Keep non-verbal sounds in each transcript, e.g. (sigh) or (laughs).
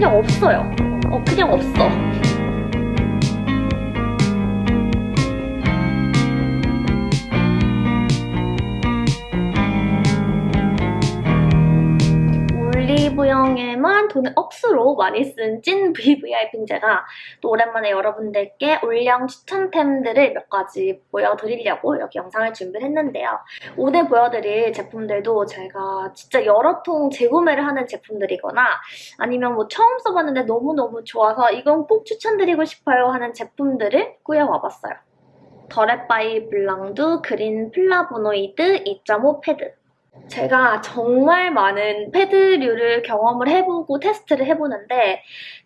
그냥 없어요. 어, 그냥 없어. 올리브영에만 돈을 억수로 많이 쓴 찐 VVIP인 제가 또 오랜만에 여러분들께 올영 추천템들을 몇 가지 보여드리려고 이렇게 영상을 준비를 했는데요. 오늘 보여드릴 제품들도 제가 진짜 여러 통 재구매를 하는 제품들이거나 아니면 뭐 처음 써봤는데 너무너무 좋아서 이건 꼭 추천드리고 싶어요 하는 제품들을 꾸려와봤어요. 더랩바이 블랑두 그린 플라보노이드 2.5 패드 제가 정말 많은 패드류를 경험을 해보고 테스트를 해보는데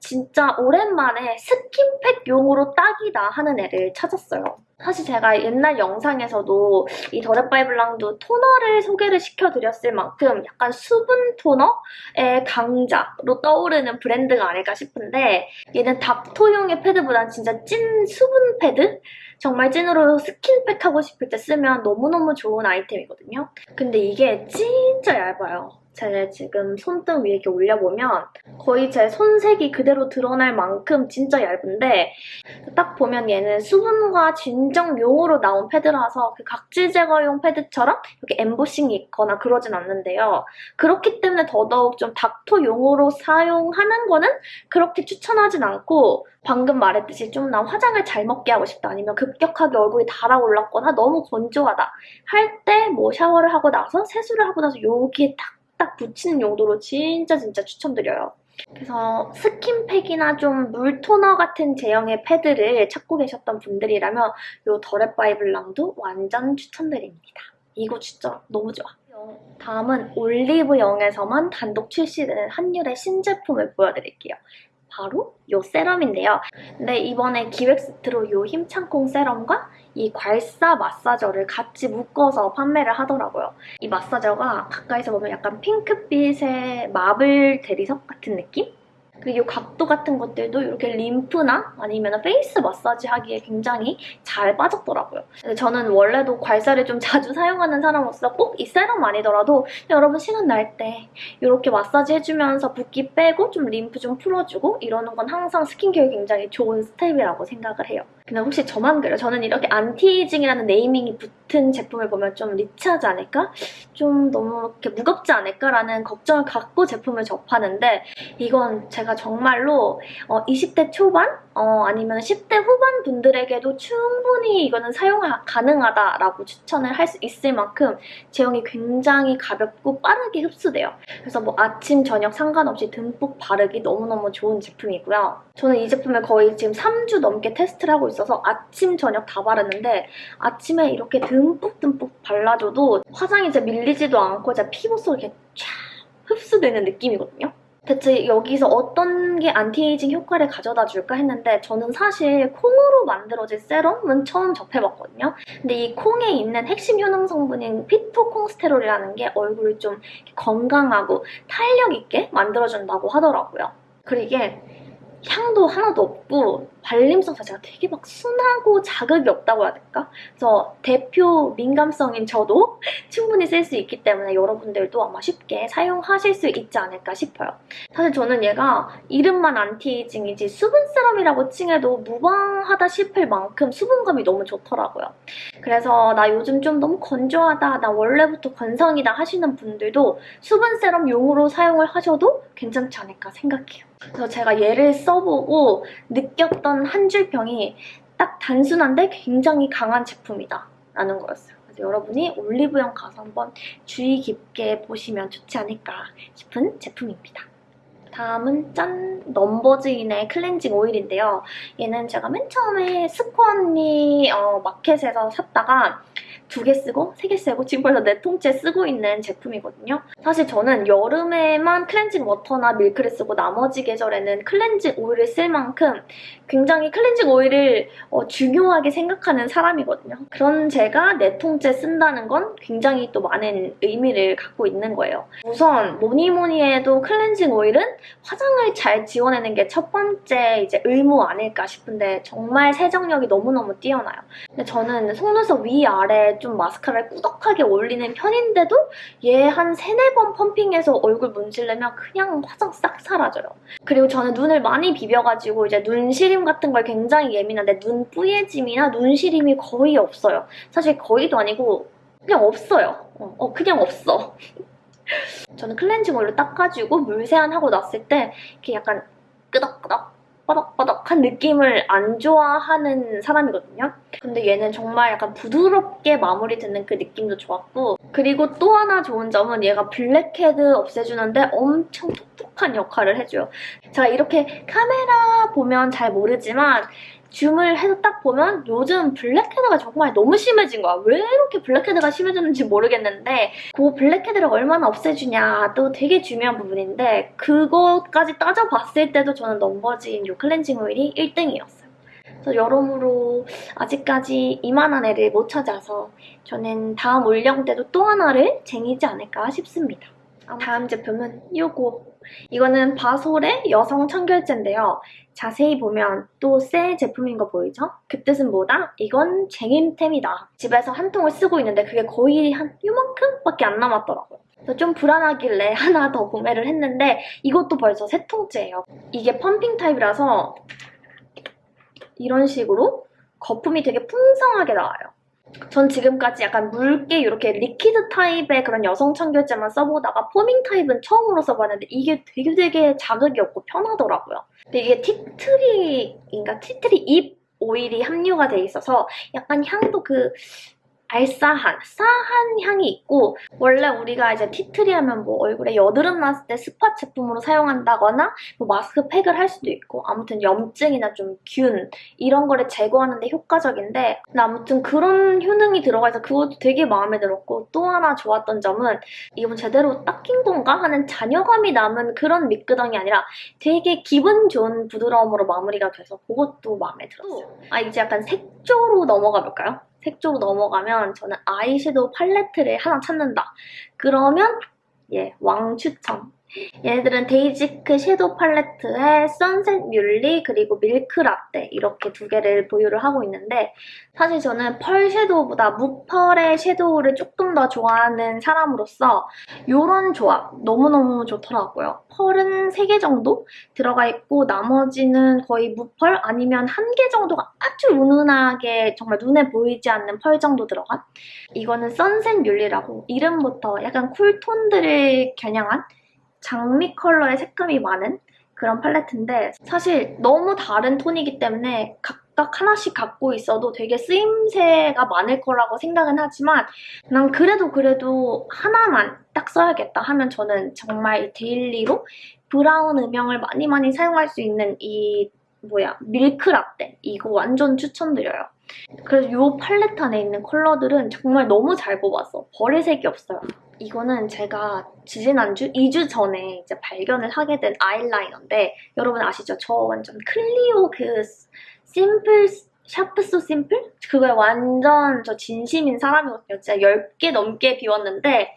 진짜 오랜만에 skin pack용으로 딱이다 하는 애를 찾았어요. 사실 제가 옛날 영상에서도 이 더랩바이블랑두 토너를 소개를 시켜드렸을 만큼 약간 수분 토너의 강자로 떠오르는 브랜드가 아닐까 싶은데 얘는 닥토용의 패드보단 진짜 찐 수분 패드? 정말 찐으로 스킨팩 하고 싶을 때 쓰면 너무너무 좋은 아이템이거든요. 근데 이게 진짜 얇아요. 제 지금 손등 위에 이렇게 올려보면 거의 제 손색이 그대로 드러날 만큼 진짜 얇은데 딱 보면 얘는 수분과 진정용으로 나온 패드라서 그 각질 제거용 패드처럼 이렇게 엠보싱이 있거나 그러진 않는데요. 그렇기 때문에 더더욱 좀 닥터용으로 사용하는 거는 그렇게 추천하진 않고 방금 말했듯이 좀난 화장을 잘 먹게 하고 싶다 아니면 급격하게 얼굴이 달아올랐거나 너무 건조하다 할 때 뭐 샤워를 하고 나서 세수를 하고 나서 여기에 딱 딱 붙이는 용도로 진짜 진짜 추천드려요. 그래서 스킨팩이나 좀 물토너 같은 제형의 패드를 찾고 계셨던 분들이라면 이 더렛바이블랑도 완전 추천드립니다. 이거 진짜 너무 좋아. 다음은 올리브영에서만 단독 출시되는 한율의 신제품을 보여드릴게요. 바로 이 세럼인데요. 근데 이번에 기획 세트로 이 힘찬콩 세럼과 이 괄사 마사저를 같이 묶어서 판매를 하더라고요. 이 마사저가 가까이서 보면 약간 핑크빛의 마블 대리석 같은 느낌? 그리고 각도 같은 것들도 이렇게 림프나 아니면 페이스 마사지 하기에 굉장히 잘 빠졌더라고요. 저는 원래도 괄사를 좀 자주 사용하는 사람으로서 꼭 이 세럼 아니더라도 여러분 시간 날 때 이렇게 마사지 해주면서 붓기 빼고 좀 림프 좀 풀어주고 이러는 건 항상 스킨케어에 굉장히 좋은 스텝이라고 생각을 해요. 근데 혹시 저만 그래요? 저는 이렇게 안티에이징이라는 naming이 붙은 제품을 보면 좀 rich하지 않을까? 좀 너무 이렇게 무겁지 않을까라는 걱정을 갖고 제품을 접하는데 이건 제가 정말로 어, 20대 초반? 어, 아니면 10대 후반 분들에게도 충분히 이거는 사용 가능하다라고 추천을 할 수 있을 만큼 제형이 굉장히 가볍고 빠르게 흡수돼요. 그래서 뭐 아침, 저녁 상관없이 듬뿍 바르기 너무너무 좋은 제품이고요. 저는 이 제품을 거의 지금 3주 넘게 테스트를 하고 있어서 아침, 저녁 다 바르는데 아침에 이렇게 듬뿍듬뿍 발라줘도 화장이 제 밀리지도 않고 제 피부 속에 쫙 흡수되는 느낌이거든요. 대체 여기서 어떤 게 안티에이징 효과를 가져다 줄까 했는데 저는 사실 콩으로 만들어진 세럼은 처음 접해봤거든요. 근데 이 콩에 있는 핵심 효능 성분인 피토콩스테롤이라는 게 얼굴을 좀 건강하고 탄력 있게 만들어준다고 하더라고요. 그리고 이게 향도 하나도 없고 발림성 자체가 되게 막 순하고 자극이 없다고 해야 될까? 그래서 대표 민감성인 저도 충분히 쓸 수 있기 때문에 여러분들도 아마 쉽게 사용하실 수 있지 않을까 싶어요. 사실 저는 얘가 이름만 안티에이징이지 수분 세럼이라고 칭해도 무방하다 싶을 만큼 수분감이 너무 좋더라고요. 그래서 나 요즘 좀 너무 건조하다, 나 원래부터 건성이다 하시는 분들도 수분 세럼 용으로 사용을 하셔도 괜찮지 않을까 생각해요. 그래서 제가 얘를 써보고 느꼈던 한 줄평이 딱 단순한데 굉장히 강한 제품이다 라는 거였어요. 그래서 여러분이 올리브영 가서 한번 주의 깊게 보시면 좋지 않을까 싶은 제품입니다. 다음은 짠! 넘버즈인의 클렌징 오일인데요. 얘는 제가 맨 처음에 스코 언니 어, 마켓에서 샀다가 두 개 쓰고 세 개 쓰고 지금 벌써 네 통째 쓰고 있는 제품이거든요. 사실 저는 여름에만 클렌징 워터나 밀크를 쓰고 나머지 계절에는 클렌징 오일을 쓸 만큼 굉장히 클렌징 오일을 어, 중요하게 생각하는 사람이거든요. 그런 제가 네 통째 쓴다는 건 굉장히 또 많은 의미를 갖고 있는 거예요. 우선 뭐니 뭐니 해도 클렌징 오일은 화장을 잘 지워내는 게 첫 번째 이제 의무 아닐까 싶은데 정말 세정력이 너무너무 뛰어나요. 근데 저는 속눈썹 위아래 좀 마스카라를 꾸덕하게 올리는 편인데도 얘 한 세네 번 펌핑해서 얼굴 문지르면 그냥 화장 싹 사라져요. 그리고 저는 눈을 많이 비벼가지고 이제 눈시림 같은 걸 굉장히 예민한데 눈 뿌얘짐이나 눈시림이 거의 없어요. 사실 거의도 아니고 그냥 없어요. 어, 어, 그냥 없어. (laughs) 저는 클렌징 오일로 닦아주고 물 세안하고 났을 때 이렇게 약간 뽀득뽀득 빠닥빠닥한 느낌을 안 좋아하는 사람이거든요. 근데 얘는 정말 약간 부드럽게 마무리 되는 그 느낌도 좋았고 그리고 또 하나 좋은 점은 얘가 블랙헤드 없애주는데 엄청 톡톡한 역할을 해줘요. 제가 이렇게 카메라 보면 잘 모르지만 줌을 해서 딱 보면 요즘 블랙헤드가 정말 너무 심해진 거야. 왜 이렇게 블랙헤드가 심해졌는지 모르겠는데 그 블랙헤드를 얼마나 없애주냐도 되게 중요한 부분인데 그것까지 따져봤을 때도 저는 넘버진 요 클렌징 오일이 1등이었어요. 그래서 여러모로 아직까지 이만한 애를 못 찾아서 저는 다음 올영 때도 또 하나를 쟁이지 않을까 싶습니다. 다음 제품은 이거. 이거는 바솔의 여성 청결제인데요. 자세히 보면 또 새 제품인 거 보이죠? 그 뜻은 뭐다? 이건 쟁임템이다. 집에서 한 통을 쓰고 있는데 그게 거의 한 요만큼밖에 안 남았더라고요. 좀 불안하길래 (laughs) 하나 더 구매를 했는데 이것도 벌써 세 통째예요. 이게 펌핑 타입이라서 이런 식으로 거품이 되게 풍성하게 나와요. 전 지금까지 약간 묽게 이렇게 liquid 타입의 그런 여성 청결제만 써보다가 foaming 타입은 처음으로 써봤는데 이게 되게 되게 자극이 없고 편하더라고요. 근데 이게 티트리인가 티트리 잎 오일이 함유가 돼 있어서 약간 향도 그 알싸한, 싸한 향이 있고 원래 우리가 이제 티트리 하면 뭐 얼굴에 여드름 났을 때 spot 제품으로 사용한다거나 뭐 마스크팩을 할 수도 있고 아무튼 염증이나 좀 균 이런 거를 제거하는 데 효과적인데 근데 아무튼 그런 효능이 들어가 있어서 그것도 되게 마음에 들었고 또 하나 좋았던 점은 이건 제대로 닦인 건가 하는 잔여감이 남은 그런 미끄덩이 아니라 되게 기분 좋은 부드러움으로 마무리가 돼서 그것도 마음에 들었어요. 아 이제 약간 색조로 넘어가 볼까요? 색조로 넘어가면 저는 아이섀도우 팔레트를 하나 찾는다. 그러면 예, 왕 추천. 얘네들은 데이지크 섀도우 팔레트에 선셋 뮬리 그리고 밀크 라떼 이렇게 두 개를 보유를 하고 있는데 사실 저는 펄 섀도우보다 무펄의 섀도우를 조금 더 좋아하는 사람으로서 이런 조합 너무너무 좋더라고요. 펄은 3개 정도 들어가 있고 나머지는 거의 무펄 아니면 한 개 정도가 아주 은은하게 정말 눈에 보이지 않는 펄 정도 들어간 이거는 선셋 뮬리라고 이름부터 약간 쿨톤들을 겨냥한 장미 컬러의 색감이 많은 그런 팔레트인데 사실 너무 다른 톤이기 때문에 각각 하나씩 갖고 있어도 되게 쓰임새가 많을 거라고 생각은 하지만 난 그래도 그래도 하나만 딱 써야겠다 하면 저는 정말 데일리로 브라운 음영을 많이 많이 사용할 수 있는 이 뭐야 밀크 라떼 이거 완전 추천드려요. 그래서 이 팔레트 안에 있는 컬러들은 정말 너무 잘 뽑았어. 버릴 색이 없어요. 이거는 제가 지지난주, 2주 전에 이제 발견을 하게 된 아이라이너인데 여러분 아시죠? 저 완전 클리오 그 심플 샤프 소 심플? 그거에 완전 저 진심인 사람이거든요. 진짜 10개 넘게 비웠는데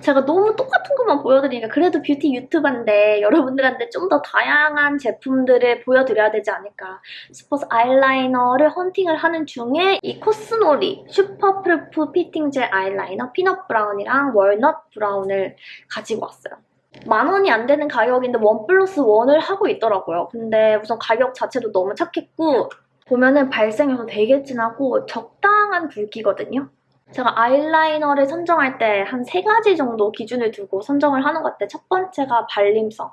제가 너무 똑같은 것만 보여드리니까 그래도 뷰티 유튜버인데 여러분들한테 좀 더 다양한 제품들을 보여드려야 되지 않을까 싶어서 아이라이너를 헌팅을 하는 중에 이 코스노리 슈퍼 프루프 피팅 젤 아이라이너 피넛 브라운이랑 월넛 브라운을 가지고 왔어요. 만 원이 안 되는 가격인데 원 플러스 원을 하고 있더라고요. 근데 우선 가격 자체도 너무 착했고 보면은 발색력도 되게 진하고 적당한 굵기거든요. 제가 아이라이너를 선정할 때 한 세 가지 정도 기준을 두고 선정을 하는 것 같아요. 첫 번째가 발림성.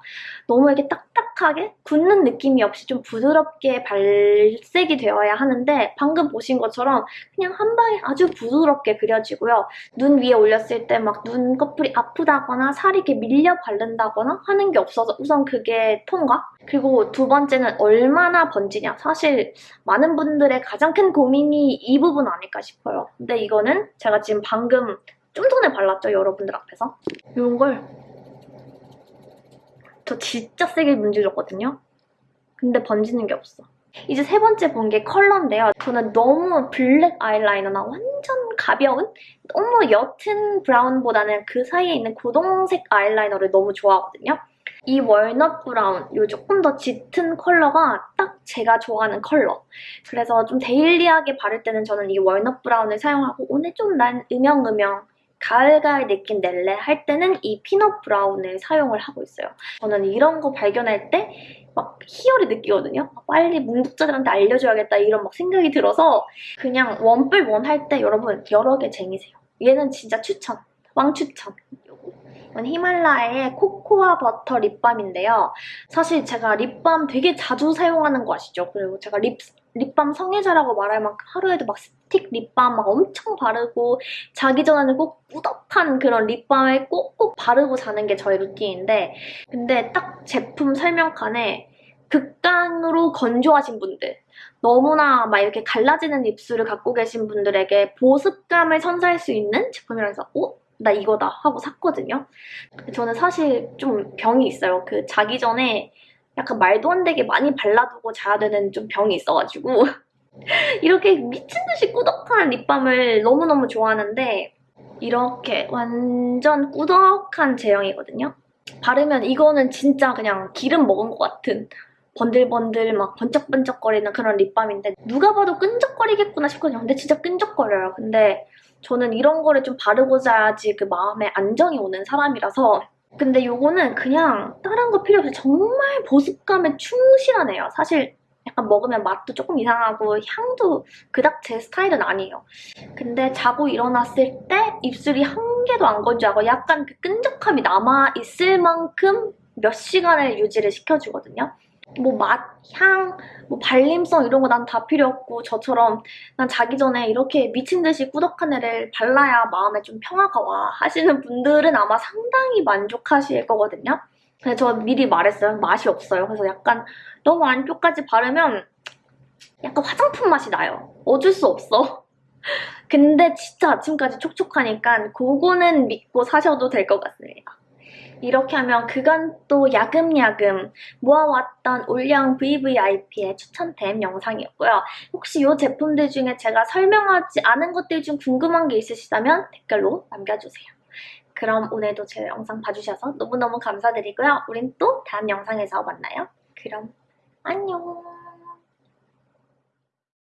너무 이렇게 딱딱하게 굳는 느낌이 없이 좀 부드럽게 발색이 되어야 하는데 방금 보신 것처럼 그냥 한 방에 아주 부드럽게 그려지고요. 눈 위에 올렸을 때 막 눈꺼풀이 아프다거나 살이 이렇게 밀려 바른다거나 하는 게 없어서 우선 그게 통과. 그리고 두 번째는 얼마나 번지냐. 사실 많은 분들의 가장 큰 고민이 이 부분 아닐까 싶어요. 근데 이거는 제가 지금 방금 좀 전에 발랐죠, 여러분들 앞에서. 이런 걸저 진짜 세게 문질렀거든요. 근데 번지는 게 없어. 이제 세 번째 본 게 컬러인데요. 저는 너무 블랙 아이라이너나 완전 가벼운 너무 옅은 브라운보다는 그 사이에 있는 고동색 아이라이너를 너무 좋아하거든요. 이 walnut brown, 요 조금 더 짙은 컬러가 딱 제가 좋아하는 컬러. 그래서 좀 daily하게 바를 때는 저는 이 walnut brown을 사용하고 오늘 좀 난 음영음영 가을가을 느낌 낼래 할 때는 이 peanut brown을 사용을 하고 있어요. 저는 이런 거 발견할 때 막 희열을 느끼거든요. 빨리 문독자들한테 알려줘야겠다 이런 막 생각이 들어서 그냥 one plus one 할 때 여러분 여러 개 쟁이세요. 얘는 진짜 추천, 왕 추천. 이건 히말라야의 코코아 버터 립밤인데요. 사실 제가 립밤 되게 자주 사용하는 거 아시죠? 그리고 제가 립, 립밤 성애자라고 말할 만큼 하루에도 막 스틱 립밤 막 엄청 바르고 자기 전에는 꼭 꾸덕한 그런 립밤을 꼭꼭 바르고 자는 게 저의 루틴인데 근데 딱 제품 설명칸에 극강으로 건조하신 분들 너무나 막 이렇게 갈라지는 입술을 갖고 계신 분들에게 보습감을 선사할 수 있는 제품이라서 어? 나 이거다 하고 샀거든요. 저는 사실 좀 병이 있어요. 그 자기 전에 약간 말도 안 되게 많이 발라두고 자야 되는 좀 병이 있어가지고 (laughs) 이렇게 미친 듯이 꾸덕한 립밤을 너무너무 좋아하는데 이렇게 완전 꾸덕한 제형이거든요. 바르면 이거는 진짜 그냥 기름 먹은 것 같은 번들번들 막 번쩍번쩍거리는 그런 립밤인데 누가 봐도 끈적거리겠구나 싶거든요. 근데 진짜 끈적거려요. 근데 저는 이런 거를 좀 바르고 자야지 그 마음에 안정이 오는 사람이라서 근데 요거는 그냥 다른 거 필요 없이 정말 보습감에 충실하네요. 사실 약간 먹으면 맛도 조금 이상하고 향도 그닥 제 스타일은 아니에요. 근데 자고 일어났을 때 입술이 한 개도 안 건조하고 약간 그 끈적함이 남아있을 만큼 몇 시간을 유지를 시켜주거든요. 뭐 맛, 향, 뭐 발림성 이런 거 난 다 필요 없고 저처럼 난 자기 전에 이렇게 미친 듯이 꾸덕한 애를 발라야 마음에 좀 평화가 와 하시는 분들은 아마 상당히 만족하실 거거든요. 근데 저 미리 말했어요. 맛이 없어요. 그래서 약간 너무 안쪽까지 바르면 약간 화장품 맛이 나요. 어쩔 수 없어. (laughs) 근데 진짜 아침까지 촉촉하니까 그거는 믿고 사셔도 될 것 같습니다. 이렇게 하면 그간 또 야금야금 모아왔던 올영 VVIP의 추천템 영상이었고요. 혹시 이 제품들 중에 제가 설명하지 않은 것들 중 궁금한 게 있으시다면 댓글로 남겨주세요. 그럼 오늘도 제 영상 봐주셔서 너무너무 감사드리고요. 우린 또 다음 영상에서 만나요. 그럼 안녕!